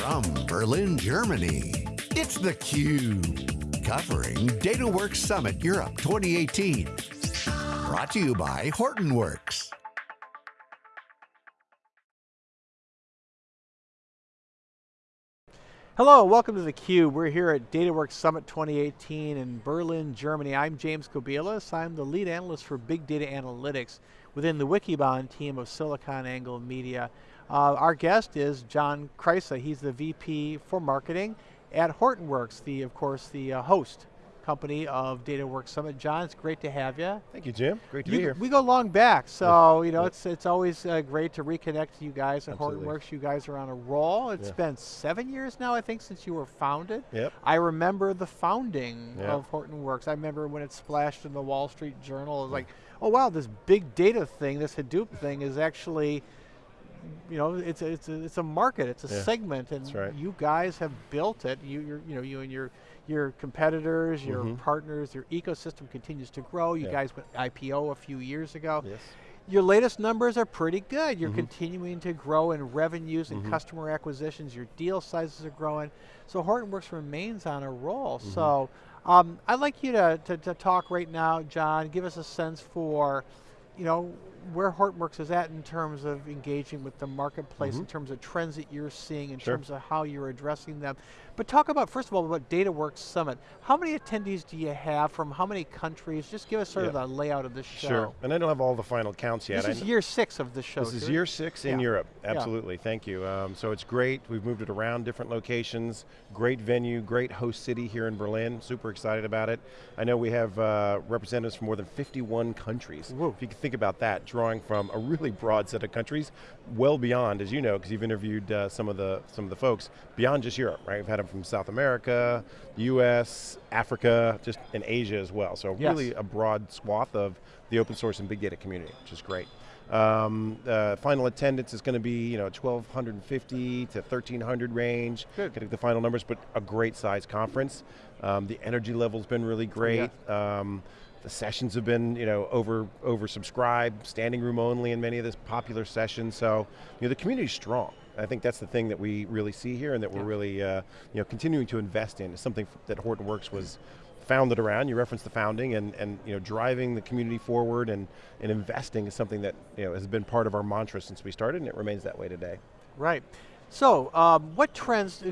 From Berlin, Germany, it's theCUBE. Covering DataWorks Summit Europe 2018. Brought to you by Hortonworks. Hello, welcome to theCUBE. We're here at DataWorks Summit 2018 in Berlin, Germany. I'm James Kobielus. I'm the lead analyst for Big Data Analytics within the Wikibon team of SiliconANGLE Media. Uh, our guest is John Kreisa. He's the VP for marketing at Hortonworks, the, of course, the uh, host company of DataWorks Summit. John, it's great to have you. Thank you, Jim. Great to you, be here. We go long back, so you know it's it's always uh, great to reconnect to you guys at Absolutely. Hortonworks. You guys are on a roll. It's Yeah. been seven years now, I think, since you were founded. Yep. I remember the founding Yeah. of Hortonworks. I remember when it splashed in the Wall Street Journal. It was like, oh wow, this big data thing, this Hadoop thing is actually, you know, it's a, it's a, it's a market, it's a Yeah. segment, and right. you guys have built it. You, you're, you know, you and your your competitors, your Mhm. partners, your ecosystem continues to grow. You Yeah. guys went IPO a few years ago. Yes. Your latest numbers are pretty good. You're Mhm. continuing to grow in revenues and Mhm. customer acquisitions. Your deal sizes are growing. So Hortonworks remains on a roll. Mm-hmm. So um, I'd like you to, to, to talk right now, John. Give us a sense for, you know, where Hortonworks is at in terms of engaging with the marketplace, in Mhm. terms of trends that you're seeing, in Sure. terms of how you're addressing them. But talk about, first of all, about DataWorks Summit. How many attendees do you have from how many countries? Just give us sort of Yeah. the layout of the show. Sure. And I don't have all the final counts yet. This is year six of the show. This is year six in Yeah. Europe. Yeah. Absolutely. Thank you. Um, so it's great. We've moved it around different locations. Great venue. Great host city here in Berlin. Super excited about it. I know we have uh, representatives from more than 51 countries. Whoa. If you can think about that, drawing from a really broad set of countries, well beyond, as you know, because you've interviewed uh, some of the some of the folks beyond just Europe. Right. We've had them from South America, U.S., Africa, just in Asia as well. So Yes. really a broad swath of the open source and big data community, which is great. Um, uh, final attendance is going to be you know 1,250 to 1,300 range. Good. Getting the final numbers, but a great size conference. Um, the energy level's been really great. Um, the sessions have been you know over oversubscribed, standing room only in many of the popular sessions. So you know the community's strong. I think that's the thing that we really see here, and that we're Yeah. really uh, you know continuing to invest in. It's something that Hortonworks was founded around. You referenced the founding, and and you know driving the community forward and and investing is something that you know has been part of our mantra since we started, and it remains that way today. Right. So, um, what trends,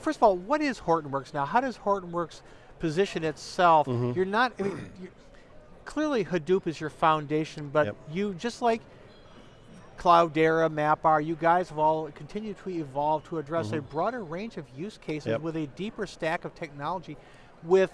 first of all, what is Hortonworks now? How does Hortonworks position itself? Mhm. You're not, I mean, you clearly Hadoop is your foundation, but Yep. you, just like Cloudera, MapR, you guys have all continued to evolve to address a Mhm. broader range of use cases Yep. with a deeper stack of technology with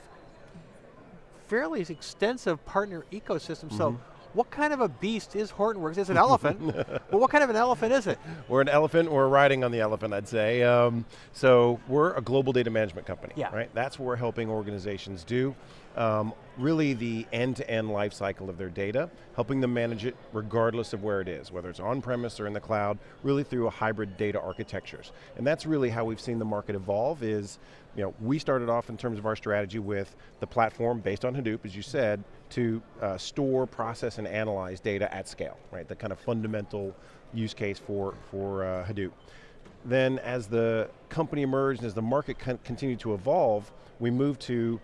fairly extensive partner ecosystem. So, Mhm. what kind of a beast is Hortonworks? It's an elephant, but what kind of an elephant is it? We're an elephant, we're riding on the elephant, I'd say. Um, so we're a global data management company, Yeah. right? That's what we're helping organizations do. Um, really the end-to-end life cycle of their data, helping them manage it regardless of where it is, whether it's on-premise or in the cloud, really through a hybrid data architectures. And that's really how we've seen the market evolve is, you know, we started off in terms of our strategy with the platform based on Hadoop, as you said, to uh, store, process, and analyze data at scale, right? The kind of fundamental use case for, for uh, Hadoop. Then as the company emerged and as the market con continued to evolve, we moved to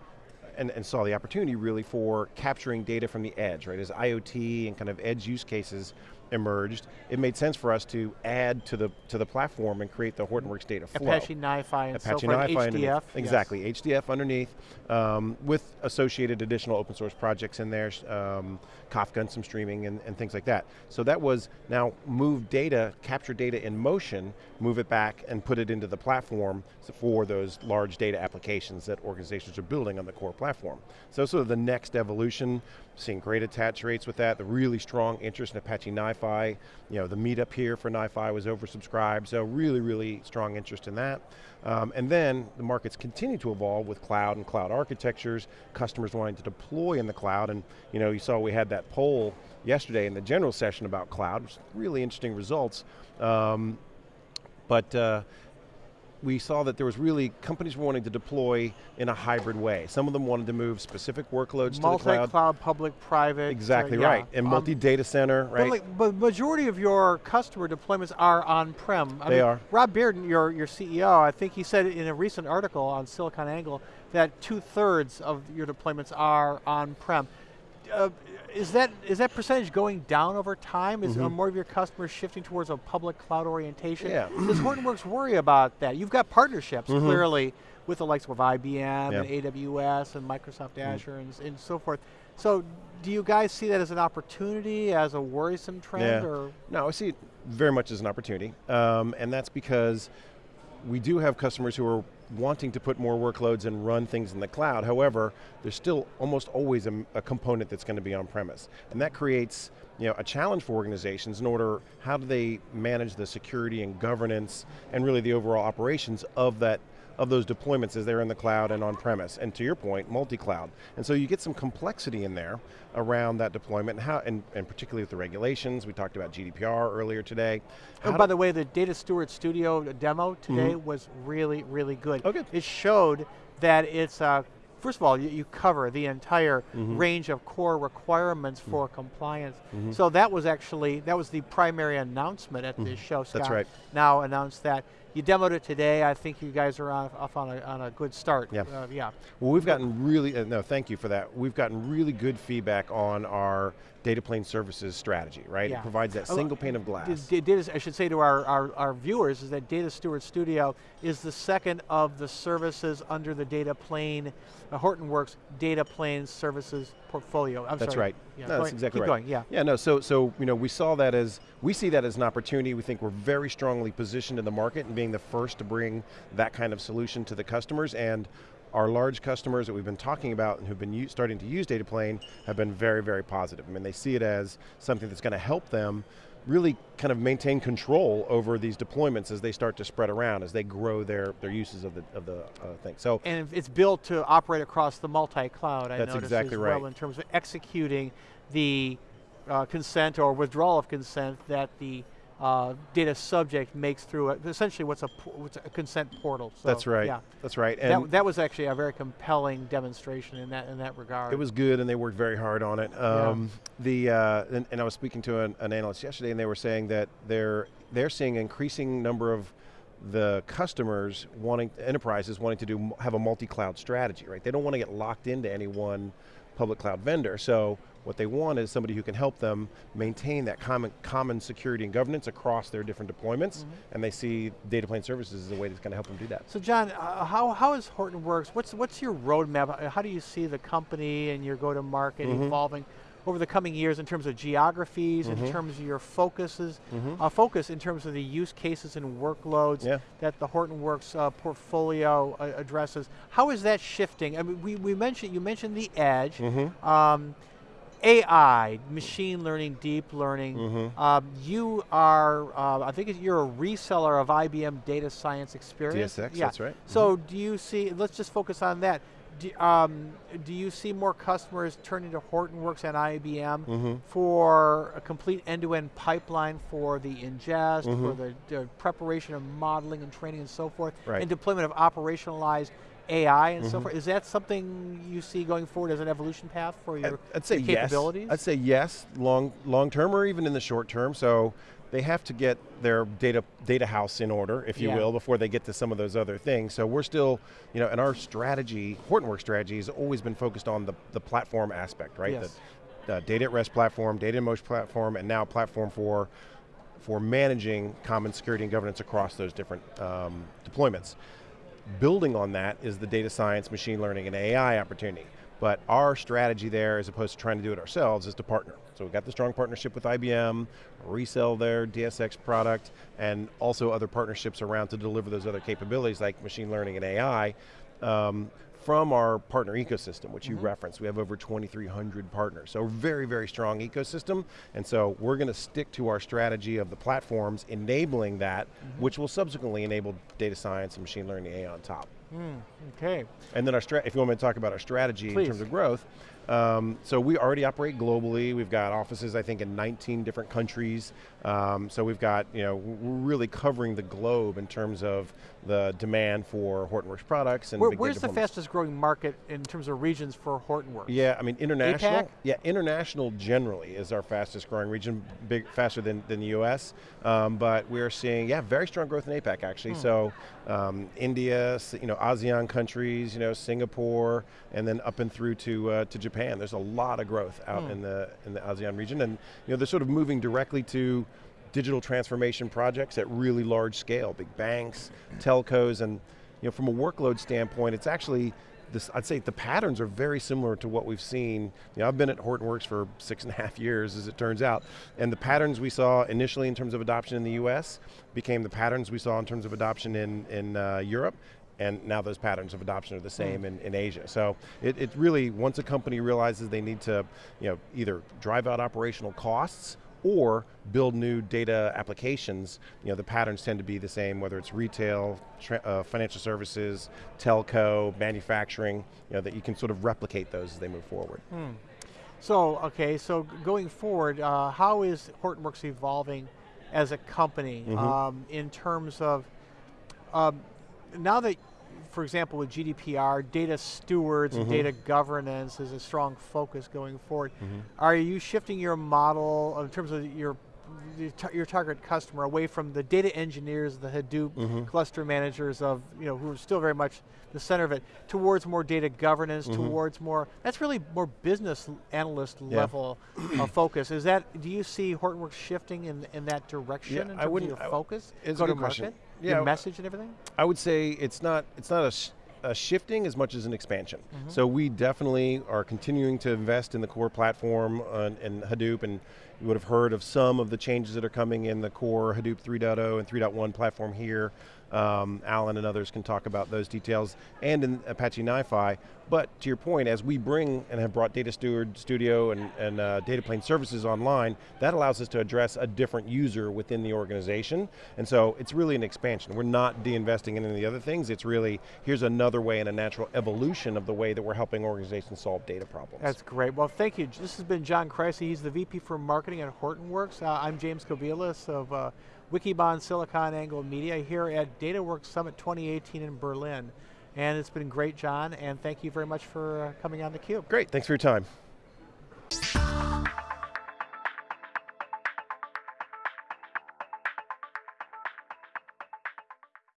and, and saw the opportunity really for capturing data from the edge, right? As IoT and kind of edge use cases emerged, it made sense for us to add to the to the platform and create the Hortonworks data flow. Apache NiFi and Apache so forth, NiFi underneath. HDF. yes. Exactly, HDF underneath, um, with associated additional open source projects in there, um, Kafka and some streaming and, and things like that. So that was now move data, capture data in motion, move it back and put it into the platform for those large data applications that organizations are building on the core platform. So sort of the next evolution, seeing great attach rates with that, the really strong interest in Apache NiFi, you know, the meetup here for NiFi was oversubscribed, so really, really strong interest in that. Um, and then the markets continue to evolve with cloud and cloud architectures, customers wanting to deploy in the cloud, and you know, you saw we had that poll yesterday in the general session about cloud, which really interesting results. Um, but uh, we saw that there was really, companies were wanting to deploy in a hybrid way. Some of them wanted to move specific workloads to the cloud. Multi-cloud, public, private. Exactly uh, yeah. right, and Um, multi-data center, But, right? like, but majority of your customer deployments are on-prem. They mean, are. Rob Bearden, your, your CEO, I think he said in a recent article on SiliconANGLE that two-thirds of your deployments are on-prem. Uh, is that is that percentage going down over time? Is are more of your customers shifting towards a public cloud orientation? Mm-hmm. Yeah. Does Hortonworks worry about that? You've got partnerships clearly with the likes of IBM and AWS and Microsoft Azure and, and so forth. So do you guys see that as an opportunity, as a worrisome trend, Yeah. or No, I see it very much as an opportunity, um, and that's because we do have customers who are wanting to put more workloads and run things in the cloud. However, there's still almost always a, a component that's going to be on premise, and that creates you know, a challenge for organizations in order, how do they manage the security and governance and really the overall operations of that of those deployments as they're in the cloud and on premise. And to your point, multi-cloud. And so you get some complexity in there around that deployment and how, and, and particularly with the regulations, we talked about GDPR earlier today. Oh, How by the way, the Data Steward Studio demo today was really, really good. Oh, good. It showed that it's, uh, first of all, you, you cover the entire Mm-hmm. range of core requirements Mm. for compliance. So that was actually, that was the primary announcement at this show. Scott Mm-hmm. right. Gnau announced that. You demoed it today. I think you guys are off, off on, a, on a good start. Yeah. Uh, yeah. Well, we've gotten really, uh, no, thank you for that. We've gotten really good feedback on our data plane services strategy, right? Yeah. It provides that single pane of glass. Data, I should say to our, our, our viewers is that Data Steward Studio is the second of the services under the Data Plane, uh, Hortonworks Data Plane Services portfolio. I'm That's sorry. right. Yeah, no, that's exactly Keep right. going, yeah. Yeah, no, so, so you know, we saw that as, we see that as an opportunity. We think we're very strongly positioned in the market and being the first to bring that kind of solution to the customers and our large customers that we've been talking about and who've been starting to use Data Plane have been very, very positive. I mean, they see it as something that's going to help them really kind of maintain control over these deployments as they start to spread around, as they grow their, their uses of the, of the uh, thing. So And it's built to operate across the multi-cloud, I That's noticed exactly as well, right. in terms of executing the uh, consent or withdrawal of consent that the uh, data subject makes through a, essentially what's a, what's a consent portal. So, that's right, Yeah. that's right. And That, that was actually a very compelling demonstration in that in that regard. It was good, and they worked very hard on it. Um, The uh, and, and I was speaking to an, an analyst yesterday, and they were saying that they're they're seeing an increasing number of the customers wanting enterprises wanting to do have a multi-cloud strategy, right? They don't want to get locked into any one public cloud vendor. So what they want is somebody who can help them maintain that common common security and governance across their different deployments, and they see data plane services as a way that's going to help them do that. So John, uh, how, how is Hortonworks, what's, what's your roadmap? How do you see the company and your go-to-market Mm-hmm. evolving over the coming years in terms of geographies, Mm-hmm. in terms of your focuses, uh, focus in terms of the use cases and workloads Yeah. that the Hortonworks uh, portfolio uh, addresses? How is that shifting? I mean, we, we mentioned, you mentioned the edge. Mm-hmm. Um, AI, machine learning, deep learning. Mm-hmm. Um, you are, uh, I think you're a reseller of IBM Data Science Experience. DSX, Yeah. that's right. So do you see? Let's just focus on that. Do, um, do you see more customers turning to Hortonworks and IBM Mm-hmm. for a complete end-to-end pipeline for the ingest, Mm-hmm. for the, the preparation of modeling and training and so forth, Right. and deployment of operationalized AI and Mm-hmm. so forth? Is that something you see going forward as an evolution path for your, I'd, I'd say your yes. capabilities? I'd say yes, long long term or even in the short term. So they have to get their data data house in order, if you Yeah. will, before they get to some of those other things. So we're still, you know, and our strategy, Hortonworks strategy, has always been focused on the the platform aspect, right? Yes. The, the data at rest platform, data in motion platform, and now platform for for managing common security and governance across those different um, deployments. Building on that is the data science, machine learning, and AI opportunity. But our strategy there, as opposed to trying to do it ourselves, is to partner. So we've got the strong partnership with IBM, resell their DSX product, and also other partnerships around to deliver those other capabilities like machine learning and AI um, from our partner ecosystem, which you referenced. We have over 2,300 partners. So very, very strong ecosystem. And so we're going to stick to our strategy of the platforms enabling that, which will subsequently enable data science and machine learning AI on top. Okay. And then our if you want me to talk about our strategy Please. in terms of growth, Um, so we already operate globally. We've got offices, I think, in 19 different countries. Um, so we've got, you know, we're really covering the globe in terms of the demand for Hortonworks products and Where, where's the fastest growing market in terms of regions for Hortonworks? Yeah, I mean international. APAC? Yeah, international generally is our fastest growing region, big faster than, than the U.S. Um, but we're seeing yeah very strong growth in APAC actually. So um, India, you know ASEAN countries, you know Singapore, and then up and through to uh, to Japan. There's a lot of growth out in the in the ASEAN region, and you know they're sort of moving directly to digital transformation projects at really large scale, big banks, telcos, and you know from a workload standpoint, it's actually this, I'd say the patterns are very similar to what we've seen. You know, I've been at Hortonworks for six and a half years, as it turns out, and the patterns we saw initially in terms of adoption in the U.S. became the patterns we saw in terms of adoption in in uh, Europe. And now those patterns of adoption are the same in, in Asia. So it, it really, once a company realizes they need to, you know, either drive out operational costs or build new data applications, you know, the patterns tend to be the same, whether it's retail, uh, financial services, telco, manufacturing, you know, that you can sort of replicate those as they move forward. So, okay, so going forward, uh, how is Hortonworks evolving as a company Mm-hmm. um, in terms of, um, now that, for example, with GDPR, data stewards Mm-hmm. and data governance is a strong focus going forward, Mm-hmm. are you shifting your model in terms of your your target customer away from the data engineers, the Hadoop Mm-hmm. cluster managers of, you know, who are still very much the center of it, towards more data governance, towards more, that's really more business analyst Mm-hmm. Yeah. level of focus. Is that, do you see Hortonworks shifting in, in that direction Yeah, in terms I wouldn't- of your focus? it's a good question. Yeah, Your message and everything? I would say it's not it's not a, sh- a shifting as much as an expansion. Mm-hmm. So we definitely are continuing to invest in the core platform uh, and Hadoop, and you would have heard of some of the changes that are coming in the core Hadoop 3.0 and 3.1 platform here. Um, Alan and others can talk about those details, and in Apache NiFi. But to your point, as we bring and have brought Data Steward Studio and, and uh, Data Plane services online, that allows us to address a different user within the organization. And so it's really an expansion. We're not de-investing in any of the other things. It's really, here's another way and a natural evolution of the way that we're helping organizations solve data problems. That's great. Well, thank you. This has been John Kreisa. He's the VP for Marketing at Hortonworks. Uh, I'm James Kobielus of uh, Wikibon Silicon Angle Media here at DataWorks Summit 2018 in Berlin. And it's been great, John, and thank you very much for uh, coming on theCUBE. Great, thanks for your time.